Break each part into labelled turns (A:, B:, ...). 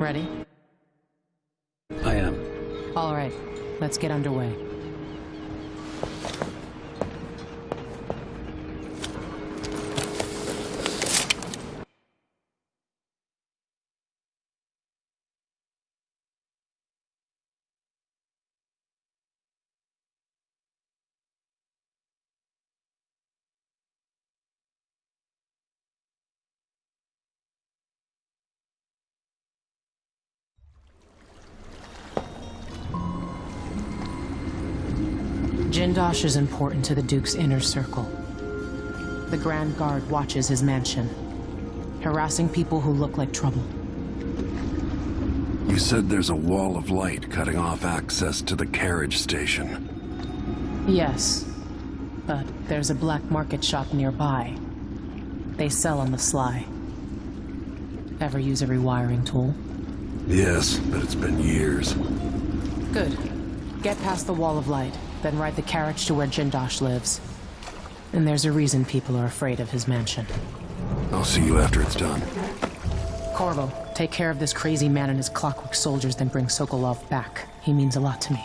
A: Ready?
B: I am.
A: All right, let's get underway. Jindosh is important to the Duke's inner circle. The Grand Guard watches his mansion, harassing people who look like trouble.
C: You said there's a wall of light cutting off access to the carriage station.
A: Yes, but there's a black market shop nearby. They sell on the sly. Ever use a rewiring tool?
C: Yes, but it's been years.
A: Good. Get past the wall of light, then ride the carriage to where Jindosh lives. And there's a reason people are afraid of his mansion.
C: I'll see you after it's done.
A: Corvo, take care of this crazy man and his clockwork soldiers, then bring Sokolov back. He means a lot to me.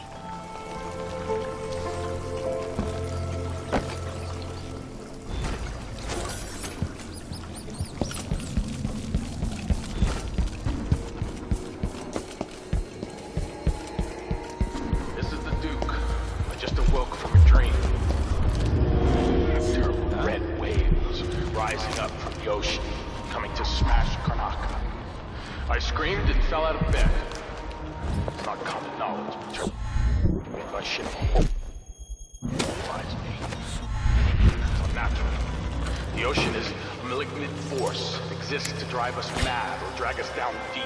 D: Drive us mad or drag us down deep,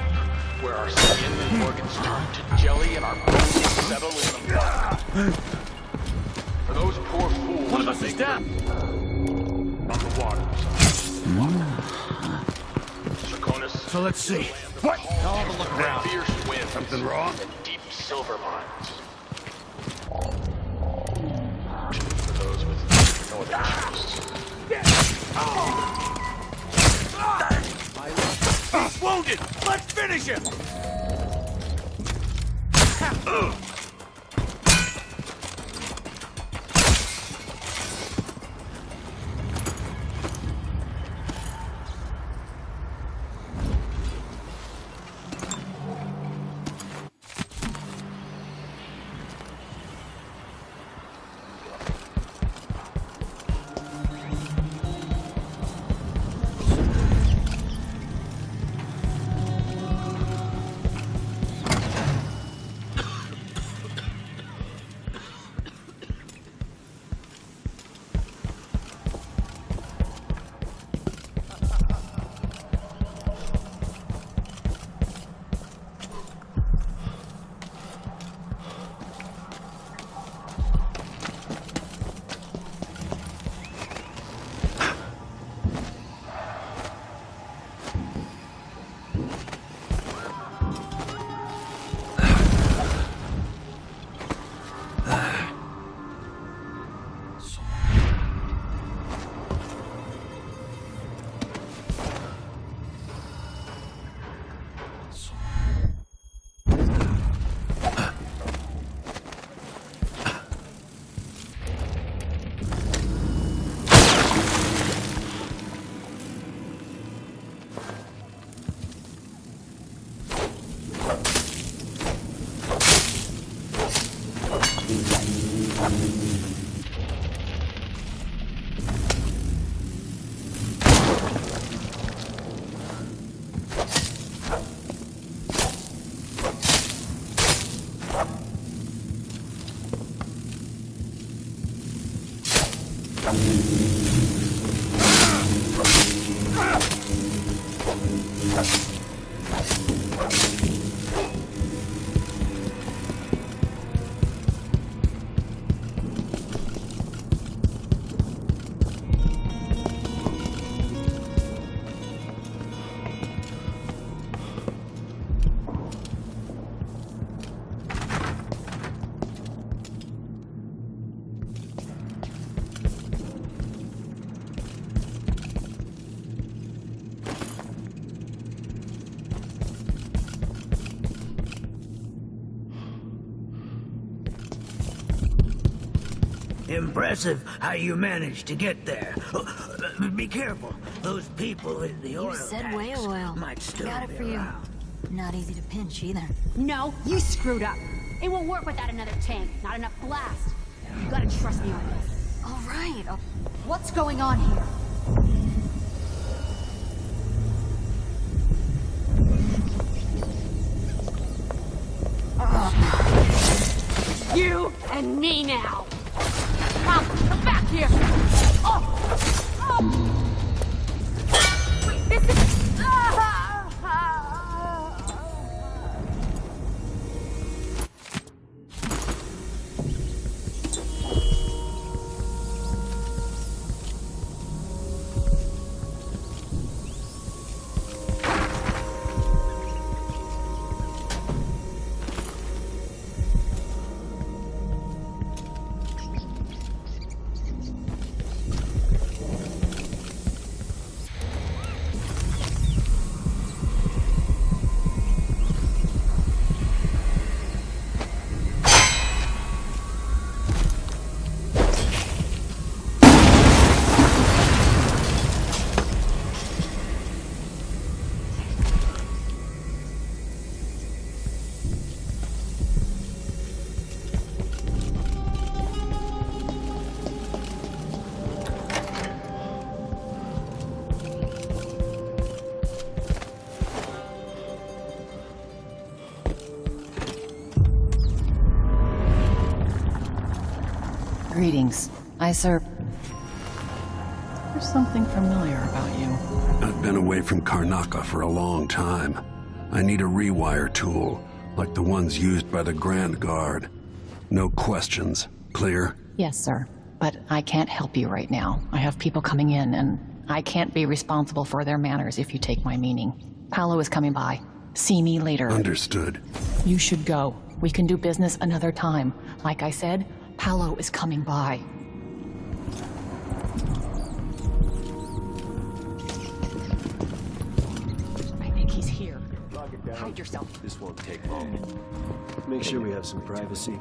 D: where our skin and organs turn to jelly and our bones settle in the mud. For those poor fools
B: One of us is dead!
D: on the waters. Draconis,
B: So let's see. What? I'll have a look around.
D: fierce winds,
B: Something wrong?
D: and deep silver mines. For those with no other interests.
B: He's wounded! Let's finish him!
E: Impressive how you managed to get there. Uh, Be careful. Those people in the oil
F: You said whale oil.
E: might still
F: Got it for you. Not easy to pinch either.
G: No, you screwed up. It won't work without another tank. Not enough blast. You gotta trust me on this.
F: All right. Uh,
G: What's going on here? You and me now.
A: Greetings. There's something familiar about you.
C: I've been away from Karnaca for a long time. I need a rewire tool, like the ones used by the Grand Guard. No questions. Clear?
H: Yes, sir. But I can't help you right now. I have people coming in, and I can't be responsible for their manners if you take my meaning. Paolo is coming by. See me later.
C: Understood.
H: You should go. We can do business another time. Like I said, Paolo is coming by. I think he's here. Hide yourself.
I: This won't take long. Make sure we have some privacy.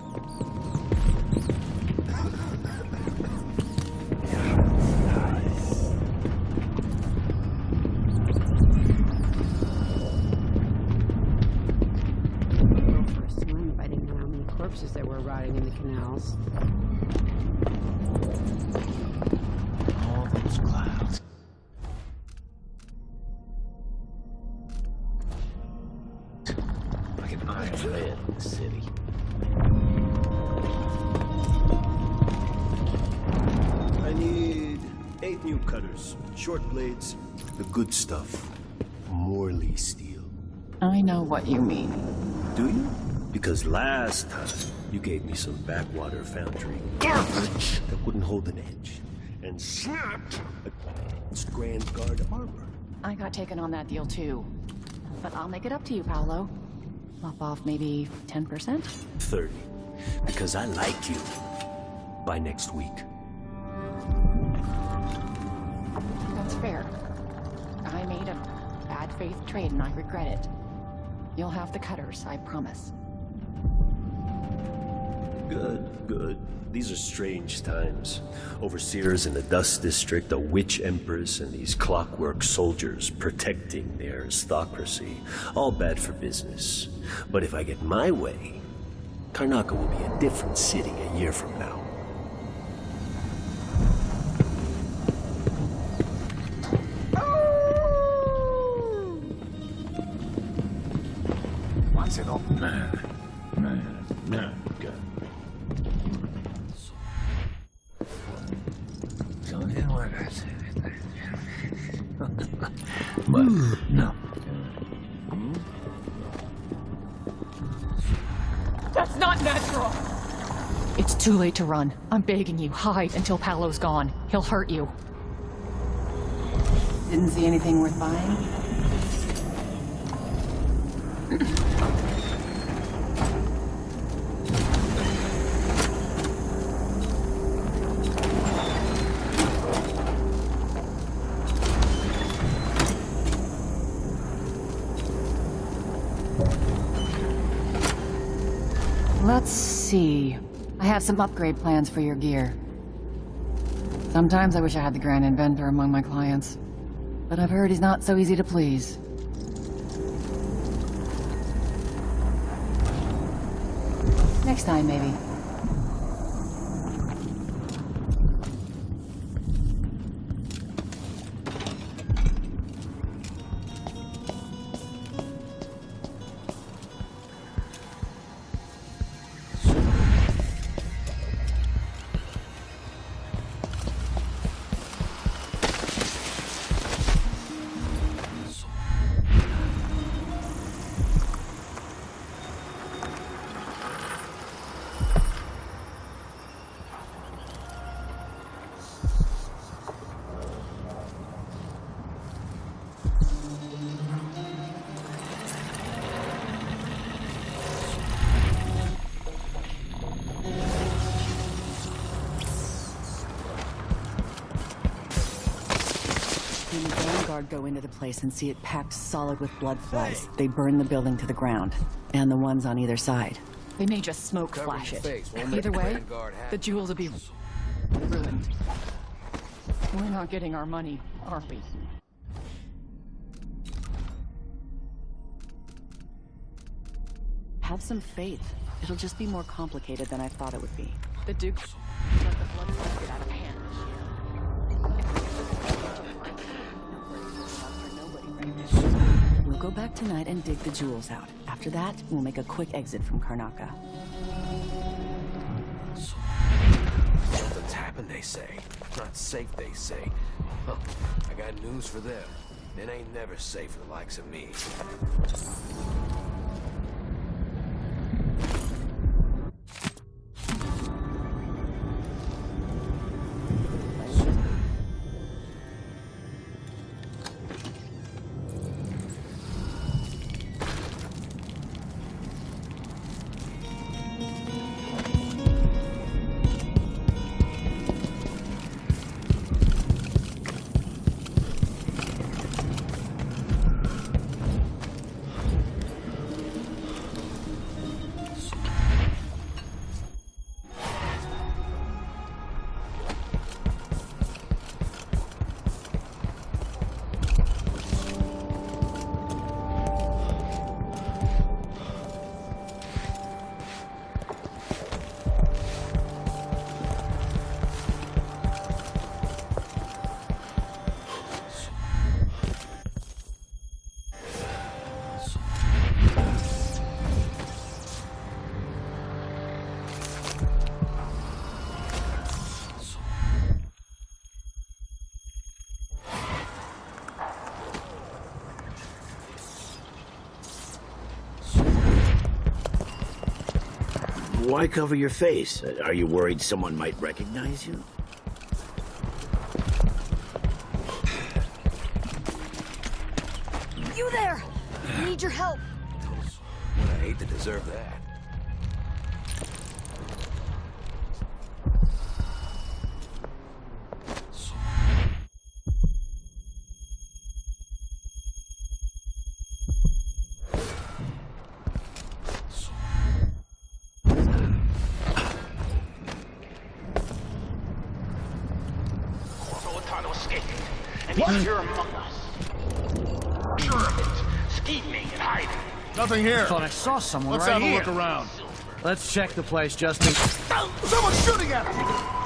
I: Morley steel.
H: I know what you mean.
I: Do you? Because last time you gave me some backwater foundry garbage that wouldn't hold an edge and snapped against Grand Guard armor.
H: I got taken on that deal too. But I'll make it up to you, Paolo. Lop off maybe 10%?
I: 30. Because I like you. By next week.
H: And I regret it. You'll have the cutters, I promise.
I: Good, good. These are strange times. Overseers in the Dust District, a witch empress, and these clockwork soldiers protecting their aristocracy. All bad for business. But if I get my way, Karnaca will be a different city a year from now.
H: To run. I'm begging you, hide until Paolo's gone. He'll hurt you. Didn't see anything worth buying? Let's see. I have some upgrade plans for your gear. Sometimes I wish I had the Grand Inventor among my clients. But I've heard he's not so easy to please. Next time, maybe.
J: The Vanguard go into the place and see it packed solid with blood flies, they burn the building to the ground. And the ones on either side.
H: They may just smoke flash it. Either way, the jewels will be ruined. We're not getting our money, are we?
J: Have some faith. It'll just be more complicated than I thought it would be.
H: The Duke let the blood flies get out of hand
J: We'll go back tonight and dig the jewels out. After that, we'll make a quick exit from Karnaca.
B: Something's happened, they say. Not safe, they say. Huh. I got news for them. It ain't never safe for the likes of me.
K: Why cover your face? Are you worried someone might recognize you?
G: You there! I need your help.
B: I hate to deserve that.
L: Nothing here.
M: Thought I saw someone
L: Let's
M: right
L: have a
M: here.
L: look around.
M: Let's check the place, Justin.
L: Someone's shooting at us!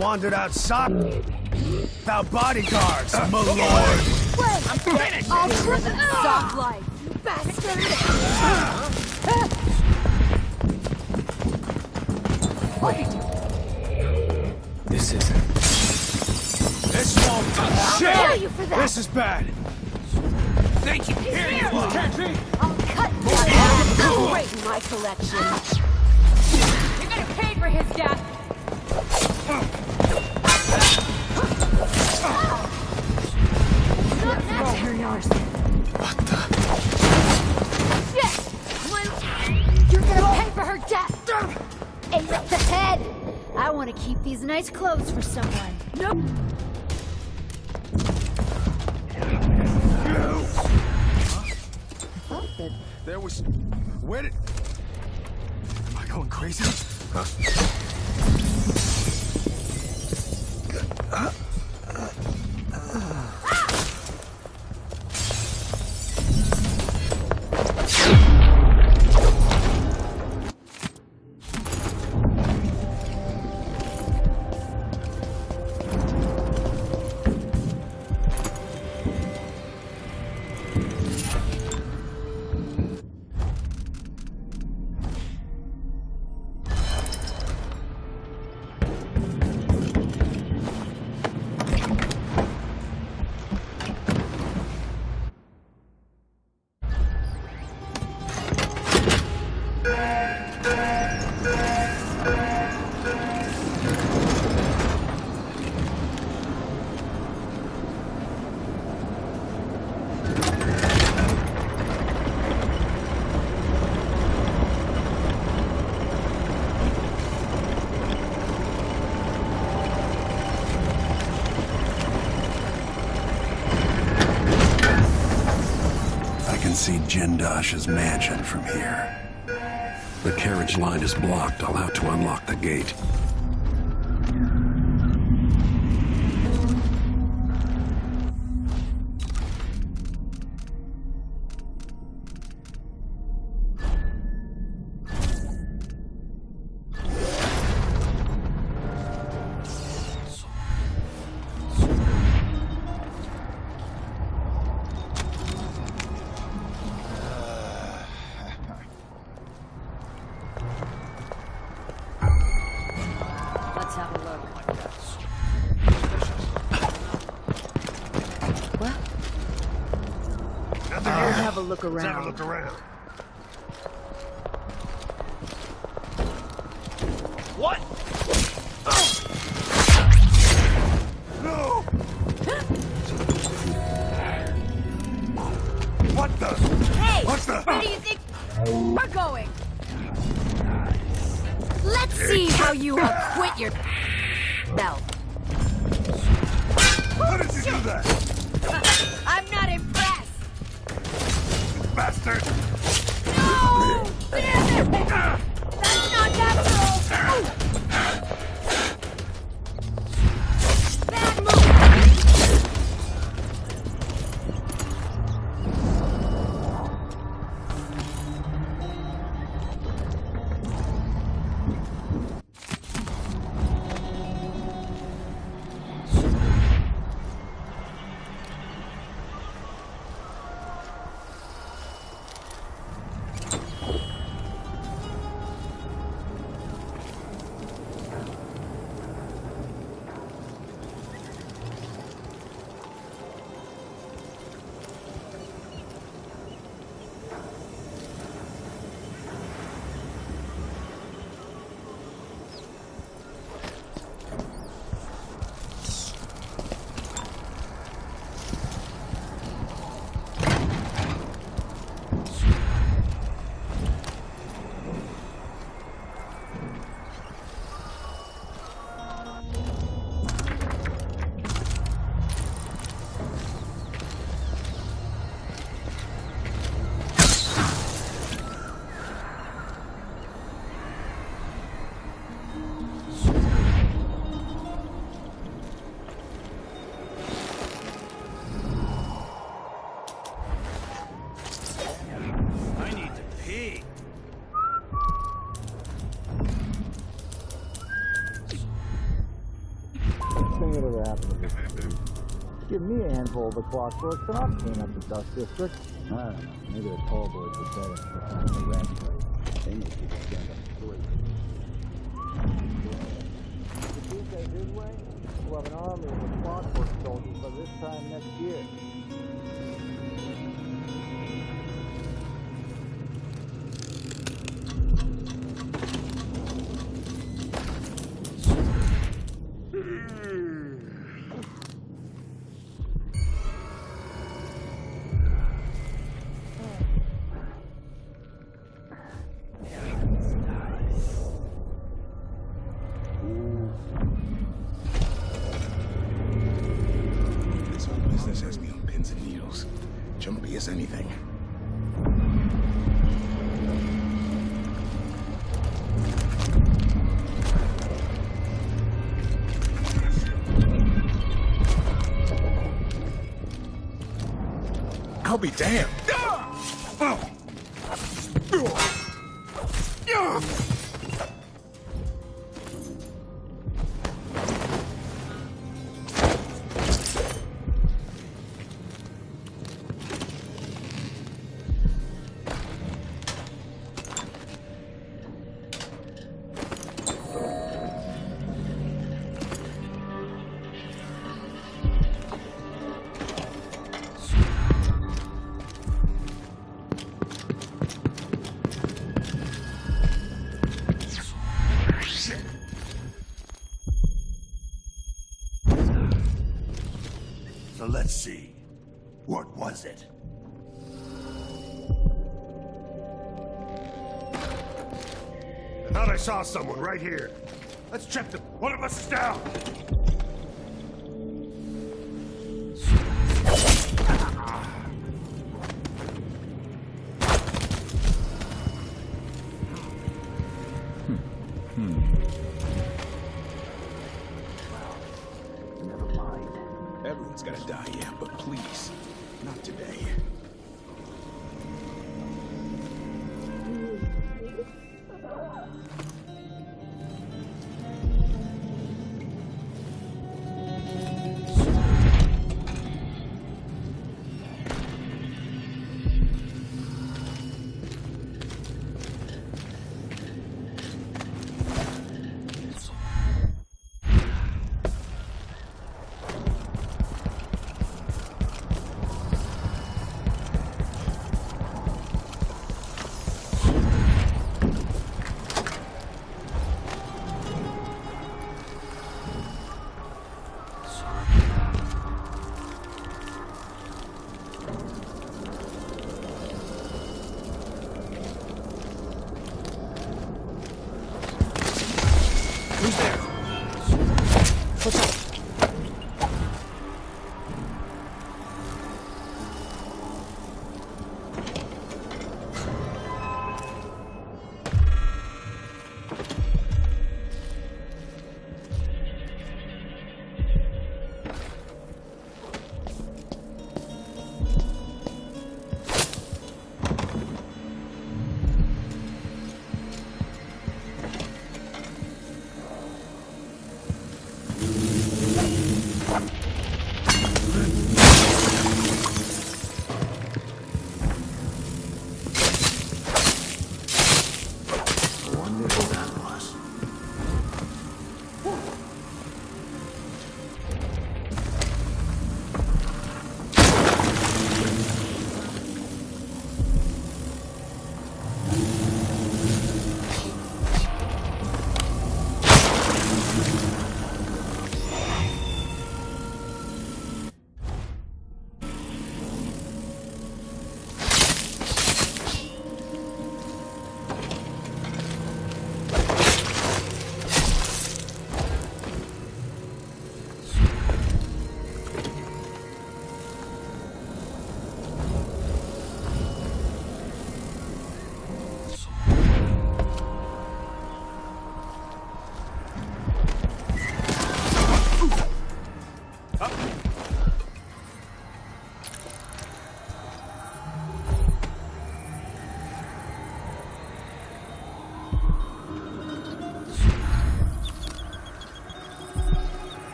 L: Wandered outside without bodyguards, uh, my lord.
G: Wait, I'm finished! I'll trip Soft life, you bastard!
N: Wait. This isn't. This won't. Oh, Shit!
G: dare you for that?
N: This is bad. Thank you. Here you are.
G: I'll cut you Great in my collection.
O: You're gonna pay for his death!
G: Uh. You're yours. Shit! Well, You're gonna pay for her death! Aim at the head! I want to keep these nice clothes for someone. No!
N: There was. Where did. Am I going crazy?
C: I see mansion from here. The carriage line is blocked. I'll have to unlock the gate.
P: I'll
N: here.
P: have a look
N: Let's have a look around.
Q: Give me a handful of the clockwork, and I'll clean up the dust district. I don't know. Maybe the tall boys would better for the rat race. They make people stand up straight.
R: Tuesday his way, we'll have an army of the clockwork soldiers by this time next year.
S: Be damned. Oh.
L: So let's see. What was it?
S: I thought I saw someone right here. Let's check them. One of us is down.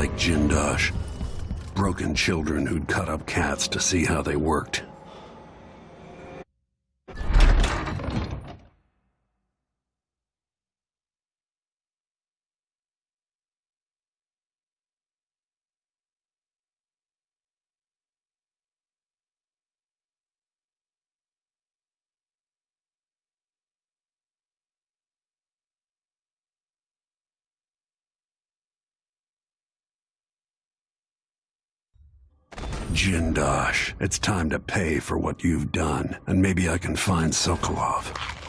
C: Like Jindosh. Broken children who'd cut up cats to see how they worked. Jindosh, it's time to pay for what you've done, and maybe I can find Sokolov.